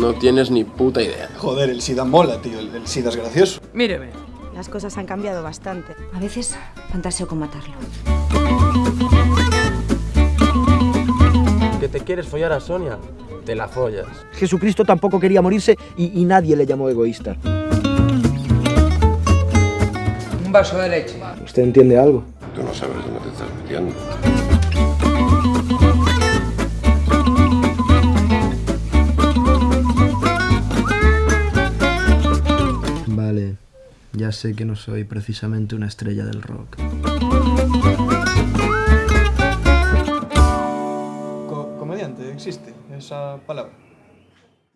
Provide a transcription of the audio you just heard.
No tienes ni puta idea. Joder, el SIDA mola, tío. El, el SIDA es gracioso. Míreme. Las cosas han cambiado bastante. A veces fantaseo con matarlo. ¿Que te quieres follar a Sonia? Te la follas. Jesucristo tampoco quería morirse y, y nadie le llamó egoísta. Un vaso de leche. ¿Usted entiende algo? Tú no sabes dónde te estás metiendo. Ya sé que no soy precisamente una estrella del rock. Co- comediante, existe esa palabra.